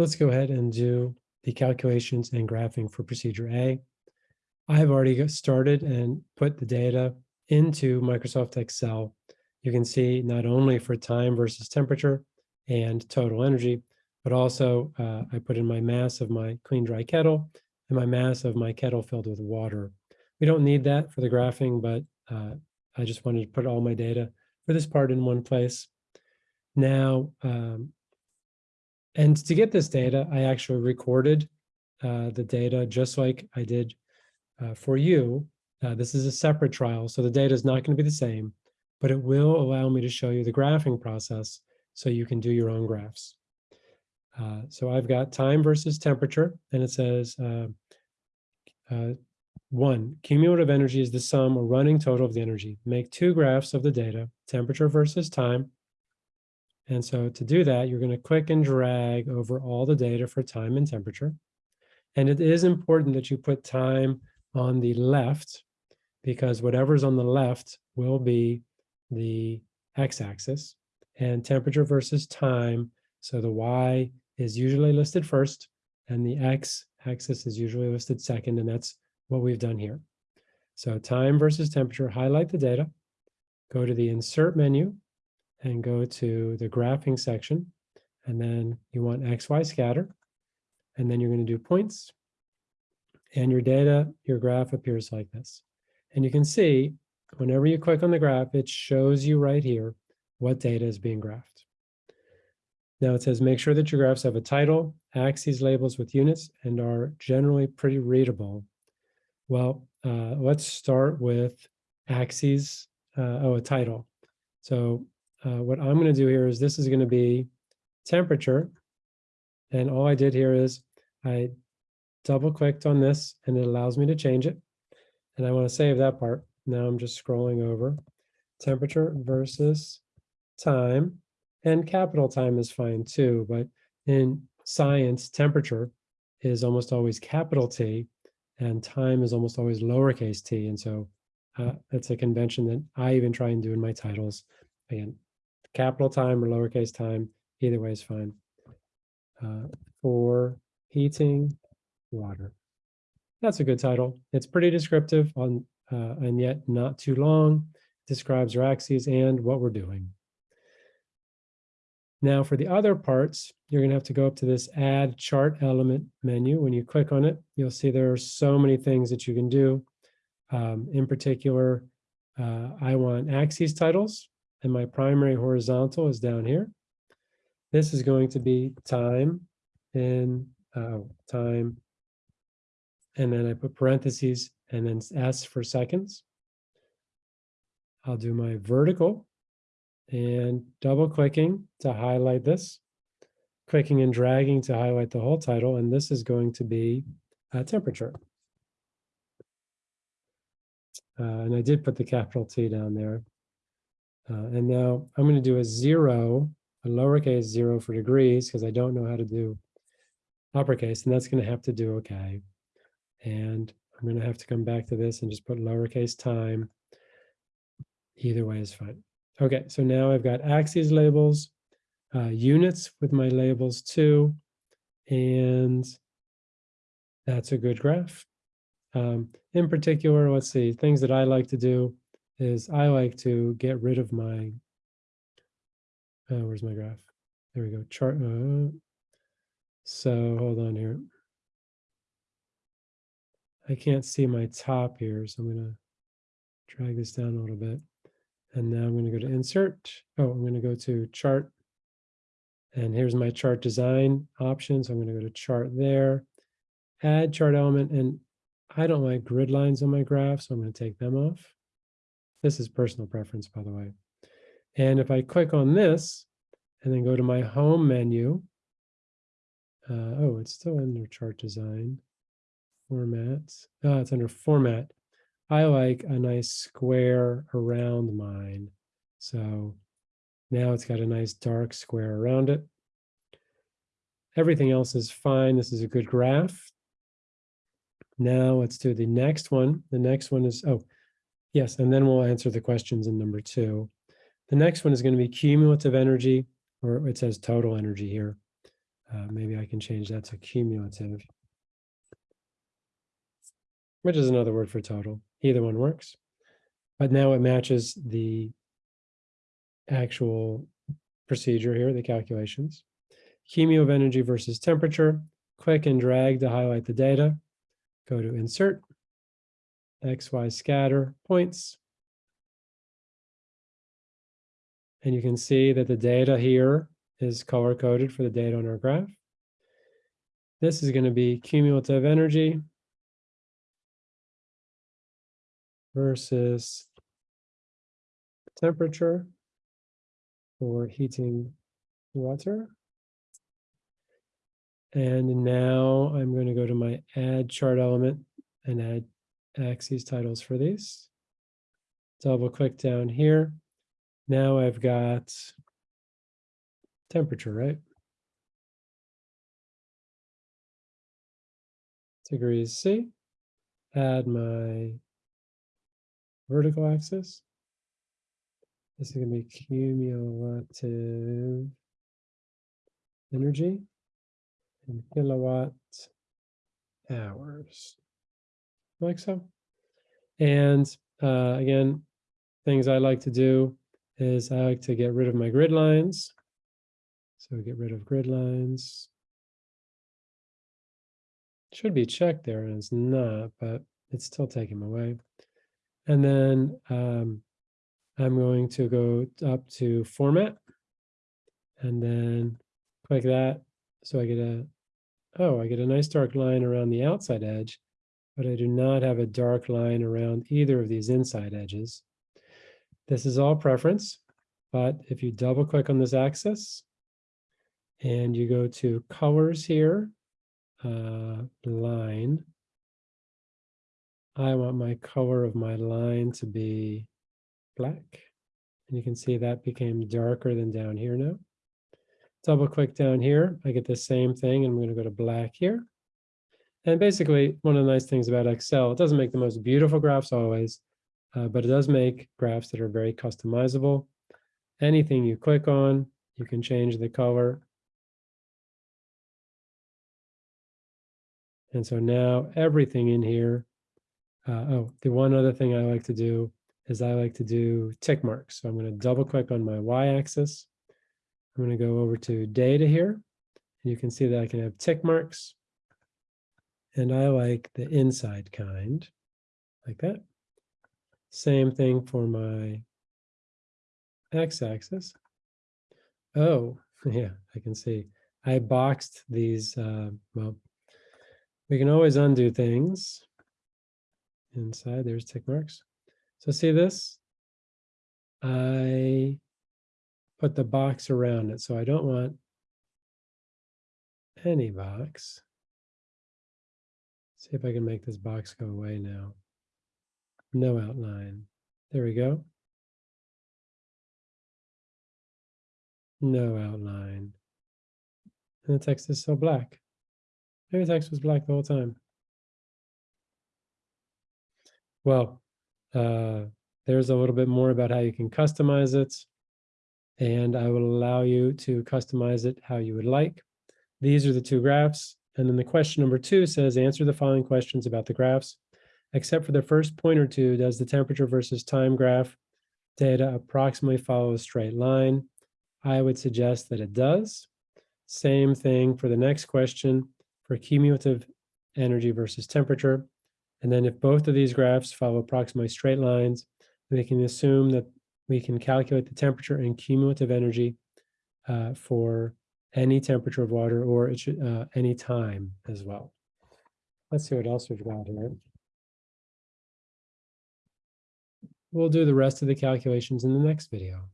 let's go ahead and do the calculations and graphing for procedure A. I've already got started and put the data into Microsoft Excel. You can see not only for time versus temperature and total energy, but also uh, I put in my mass of my clean dry kettle and my mass of my kettle filled with water. We don't need that for the graphing, but uh, I just wanted to put all my data for this part in one place. Now, um, and to get this data, I actually recorded uh, the data just like I did uh, for you. Uh, this is a separate trial, so the data is not going to be the same, but it will allow me to show you the graphing process so you can do your own graphs. Uh, so I've got time versus temperature, and it says uh, uh, one, cumulative energy is the sum or running total of the energy. Make two graphs of the data, temperature versus time, and so to do that, you're going to click and drag over all the data for time and temperature. And it is important that you put time on the left because whatever's on the left will be the x-axis and temperature versus time. So the y is usually listed first and the x-axis is usually listed second, and that's what we've done here. So time versus temperature, highlight the data, go to the insert menu, and go to the graphing section. And then you want XY scatter. And then you're going to do points. And your data, your graph appears like this. And you can see whenever you click on the graph, it shows you right here what data is being graphed. Now it says make sure that your graphs have a title, axes labels with units, and are generally pretty readable. Well, uh, let's start with axes, uh, oh, a title. So uh, what I'm going to do here is this is going to be temperature. And all I did here is I double clicked on this and it allows me to change it. And I want to save that part. Now I'm just scrolling over temperature versus time and capital time is fine too. But in science, temperature is almost always capital T and time is almost always lowercase t. And so uh, that's a convention that I even try and do in my titles. Again, capital time or lowercase time, either way is fine. Uh, for heating water. That's a good title. It's pretty descriptive on, uh, and yet not too long. Describes our axes and what we're doing. Now for the other parts, you're going to have to go up to this add chart element menu. When you click on it, you'll see there are so many things that you can do. Um, in particular, uh, I want axes titles and my primary horizontal is down here. This is going to be time in uh, time, and then I put parentheses and then S for seconds. I'll do my vertical and double clicking to highlight this, clicking and dragging to highlight the whole title, and this is going to be a temperature. Uh, and I did put the capital T down there. Uh, and now I'm going to do a zero, a lowercase zero for degrees, because I don't know how to do uppercase, and that's going to have to do okay. And I'm going to have to come back to this and just put lowercase time. Either way is fine. Okay, so now I've got axes labels, uh, units with my labels too, and that's a good graph. Um, in particular, let's see, things that I like to do is I like to get rid of my, uh, where's my graph? There we go, chart. Uh, so hold on here. I can't see my top here, so I'm to drag this down a little bit. And now I'm going to go to insert. Oh, I'm going to go to chart. And here's my chart design options. I'm going to go to chart there, add chart element. And I don't like grid lines on my graph, so I'm going to take them off. This is personal preference, by the way. And if I click on this and then go to my home menu, uh, oh, it's still under chart design, formats. Oh, it's under format. I like a nice square around mine. So now it's got a nice dark square around it. Everything else is fine. This is a good graph. Now let's do the next one. The next one is, oh, Yes, and then we'll answer the questions in number two. The next one is going to be cumulative energy, or it says total energy here. Uh, maybe I can change that to cumulative, which is another word for total. Either one works. But now it matches the actual procedure here, the calculations. Cumulative energy versus temperature. Click and drag to highlight the data. Go to insert, X, Y scatter points. And you can see that the data here is color coded for the data on our graph. This is going to be cumulative energy versus temperature for heating water. And now I'm going to go to my add chart element and add axes titles for these. Double click down here. Now I've got temperature, right? Degrees C. Add my vertical axis. This is going to be cumulative energy in kilowatt hours, like so. And uh, again, things I like to do is I like to get rid of my grid lines. So get rid of grid lines. Should be checked there and it's not, but it's still taking away. And then um, I'm going to go up to format and then click that. So I get a, oh, I get a nice dark line around the outside edge, but I do not have a dark line around either of these inside edges. This is all preference, but if you double click on this axis and you go to colors here, uh, line, I want my color of my line to be black. And you can see that became darker than down here now. Double click down here, I get the same thing. I'm going to go to black here. And basically, one of the nice things about Excel, it doesn't make the most beautiful graphs always, uh, but it does make graphs that are very customizable. Anything you click on, you can change the color. And so now everything in here, uh, oh, the one other thing I like to do is I like to do tick marks. So I'm going to double click on my y-axis. I'm going to go over to data here. And you can see that I can have tick marks. And I like the inside kind, like that. Same thing for my x-axis. Oh, yeah, I can see. I boxed these, uh, well, we can always undo things. Inside, there's tick marks. So see this? I put the box around it. So I don't want any box. See if I can make this box go away now. No outline. There we go. No outline. And the text is so black. Maybe the text was black the whole time. Well, uh, there's a little bit more about how you can customize it. And I will allow you to customize it how you would like. These are the two graphs. And then the question number two says, answer the following questions about the graphs. Except for the first point or two, does the temperature versus time graph data approximately follow a straight line? I would suggest that it does. Same thing for the next question for cumulative energy versus temperature. And then if both of these graphs follow approximately straight lines, we can assume that we can calculate the temperature and cumulative energy uh, for any temperature of water or it should, uh, any time as well. Let's see what else we've got here. We'll do the rest of the calculations in the next video.